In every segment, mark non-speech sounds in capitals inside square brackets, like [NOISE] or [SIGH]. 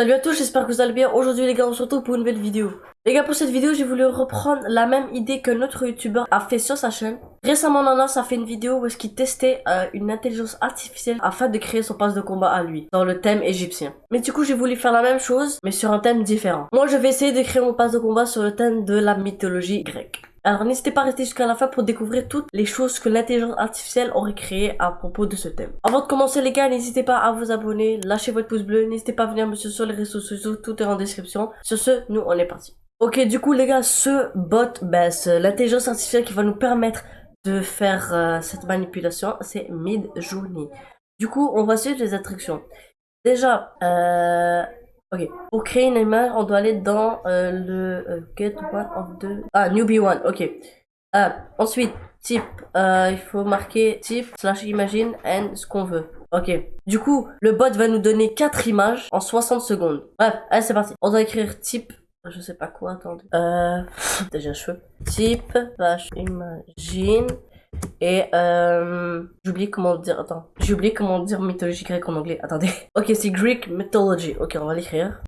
Salut à tous, j'espère que vous allez bien. Aujourd'hui les gars, on se retrouve pour une nouvelle vidéo. Les gars, pour cette vidéo, j'ai voulu reprendre la même idée que notre youtubeur a fait sur sa chaîne. Récemment, Nanas a fait une vidéo où est-ce qu'il testait euh, une intelligence artificielle afin de créer son passe de combat à lui, dans le thème égyptien. Mais du coup, j'ai voulu faire la même chose, mais sur un thème différent. Moi, je vais essayer de créer mon passe de combat sur le thème de la mythologie grecque. Alors n'hésitez pas à rester jusqu'à la fin pour découvrir toutes les choses que l'intelligence artificielle aurait créées à propos de ce thème. Avant de commencer les gars, n'hésitez pas à vous abonner, lâchez votre pouce bleu, n'hésitez pas à venir me suivre sur les réseaux sociaux, tout est en description. Sur ce, nous on est parti. Ok, du coup les gars, ce bot, ben, l'intelligence artificielle qui va nous permettre de faire euh, cette manipulation, c'est Midjourney. Du coup, on va suivre les instructions. Déjà, euh, Ok. Pour créer une image, on doit aller dans euh, le euh, get one of the... Ah, newbie one. Ok. Ah, ensuite, type. Euh, il faut marquer type slash imagine and ce qu'on veut. Ok. Du coup, le bot va nous donner 4 images en 60 secondes. Bref, allez, c'est parti. On doit écrire type je sais pas quoi, attendez. Euh, [LAUGHS] déjà cheveux. Type, slash imagine, et euh, j'oublie comment dire, attends, j'oublie comment dire mythologie grecque en anglais, attendez. [LAUGHS] Ok, c'est Greek mythology. Ok, on va l'écrire.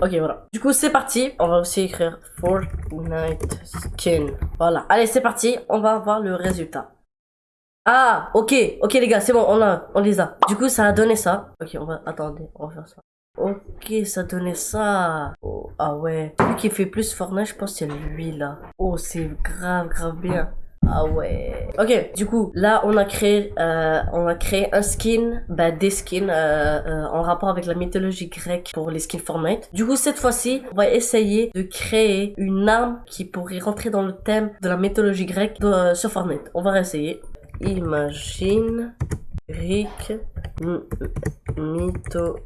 Ok, voilà. Du coup, c'est parti. On va aussi écrire Fortnite skin. Voilà. Allez, c'est parti. On va voir le résultat. Ah, ok. Ok, les gars, c'est bon. On, a, on les a. Du coup, ça a donné ça. Ok, on va... Attendez, on va faire ça. Ok, ça donnait ça. Oh, ah ouais. Celui qui fait plus Fortnite, je pense c'est lui là. Oh, c'est grave, grave bien. Ah ouais. Ok, du coup, là, on a créé, euh, on a créé un skin, bah, des skins euh, euh, en rapport avec la mythologie grecque pour les skins Fortnite. Du coup, cette fois-ci, on va essayer de créer une arme qui pourrait rentrer dans le thème de la mythologie grecque sur Fortnite. On va essayer. Imagine Rick mytho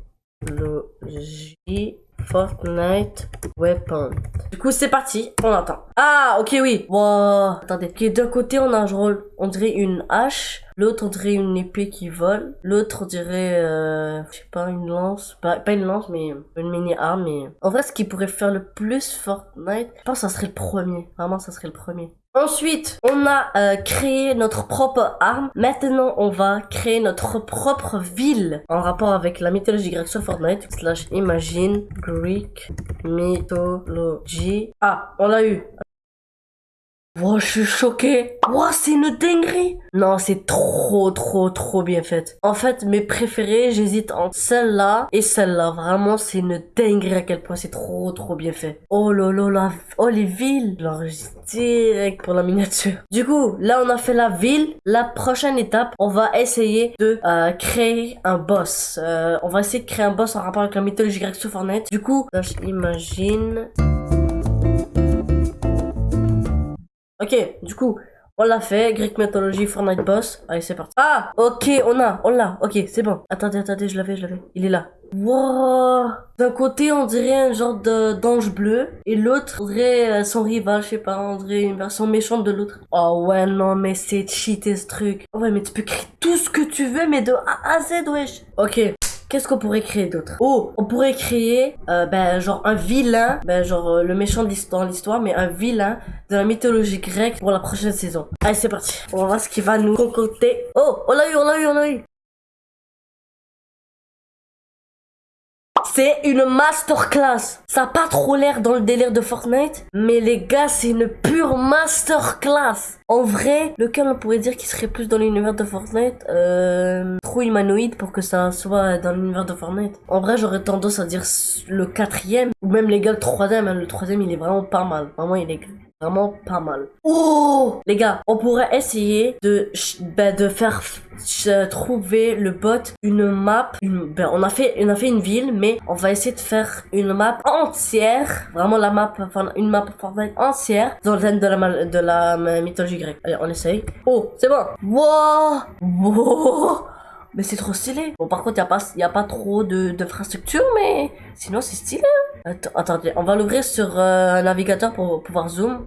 Logie Fortnite Weapon. Du coup, c'est parti. On attend. Ah, ok, oui. Wow. Attendez. Ok, d'un côté, on a un rôle, on dirait une hache. L'autre, on dirait une épée qui vole. L'autre, on dirait, euh, je sais pas, une lance. Pas, pas une lance, mais une mini-arme. Mais... En vrai, ce qui pourrait faire le plus Fortnite, je pense que ça serait le premier. Vraiment, ça serait le premier. Ensuite, on a euh, créé notre propre arme. Maintenant, on va créer notre propre ville en rapport avec la mythologie grecque sur Fortnite. Imagine Greek mythology. Ah, on l'a eu. Oh, je suis choqué. Oh, c'est une dinguerie. Non, c'est trop, trop, trop bien fait. En fait, mes préférés, j'hésite entre celle-là et celle-là. Vraiment, c'est une dinguerie à quel point c'est trop, trop bien fait. Oh là là, oh les villes. J'enregistre direct pour la miniature. Du coup, là, on a fait la ville. La prochaine étape, on va essayer de euh, créer un boss. Euh, on va essayer de créer un boss en rapport avec la mythologie grecque sur Fortnite. Du coup, j'imagine... Ok, du coup, on l'a fait. Greek Mythology, Fortnite Boss. Allez, c'est parti. Ah, ok, on a, on l'a. Ok, c'est bon. Attendez, attendez, je l'avais, je l'avais. Il est là. Wow. D'un côté, on dirait un genre d'ange bleu. Et l'autre, on dirait euh, son rival, je sais pas. On dirait une version méchante de l'autre. Oh ouais, non, mais c'est cheaté ce truc. Ouais, mais tu peux créer tout ce que tu veux, mais de A à Z, wesh. Ok. Qu'est-ce qu'on pourrait créer d'autre? Oh, on pourrait créer, euh, ben, genre un vilain, ben, genre euh, le méchant dans l'histoire, mais un vilain de la mythologie grecque pour la prochaine saison. Allez, c'est parti. On va voir ce qui va nous concocter. Oh, on l'a eu, on l'a eu, on l'a eu. C'est une masterclass. Ça a pas trop l'air dans le délire de Fortnite, mais les gars, c'est une pure masterclass. En vrai, lequel on pourrait dire qu'il serait plus dans l'univers de Fortnite euh, Trop humanoïde pour que ça soit dans l'univers de Fortnite. En vrai, j'aurais tendance à dire le quatrième, ou même les gars, le troisième. Hein. Le troisième, il est vraiment pas mal. Vraiment, il est Vraiment pas mal. Oh Les gars, on pourrait essayer de, ben, de faire trouver le bot une map. Une, ben, on, a fait, on a fait une ville, mais on va essayer de faire une map entière. Vraiment la map, une map entière dans le thème de la, de la mythologie grecque. Allez, on essaye. Oh, c'est bon. Wow Wow mais c'est trop stylé. Bon, par contre, il n'y a, pas, a pas trop d'infrastructure, mais sinon, c'est stylé. Hein. attendez, on va l'ouvrir sur euh, un navigateur pour pouvoir zoom.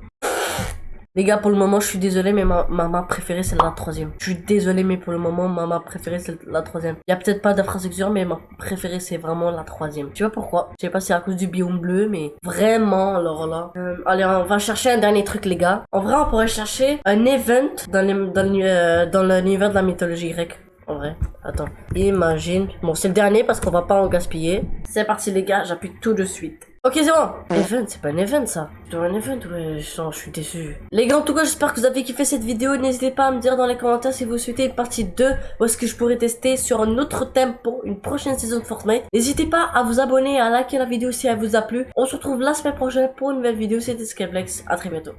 Les gars, pour le moment, je suis désolé, mais ma, ma préférée, c'est la troisième. Je suis désolé, mais pour le moment, ma map préférée, c'est la troisième. Il y a peut-être pas d'infrastructure, mais ma préférée, c'est vraiment la troisième. Tu vois pourquoi? Je sais pas si c'est à cause du biome bleu, mais vraiment, alors là. Euh, allez, on va chercher un dernier truc, les gars. En vrai, on pourrait chercher un event dans, euh, dans l'univers de la mythologie grecque. En vrai. Attends. Imagine. Bon, c'est le dernier parce qu'on va pas en gaspiller. C'est parti, les gars. J'appuie tout de suite. Ok, c'est bon. Event, c'est pas un event, ça. C'est un event, ouais. Je, suis déçu. Les gars, en tout cas, j'espère que vous avez kiffé cette vidéo. N'hésitez pas à me dire dans les commentaires si vous souhaitez une partie 2 ou est-ce que je pourrais tester sur un autre thème pour une prochaine saison de Fortnite. N'hésitez pas à vous abonner, à liker la vidéo si elle vous a plu. On se retrouve la semaine prochaine pour une nouvelle vidéo. C'était Skyflex. À très bientôt.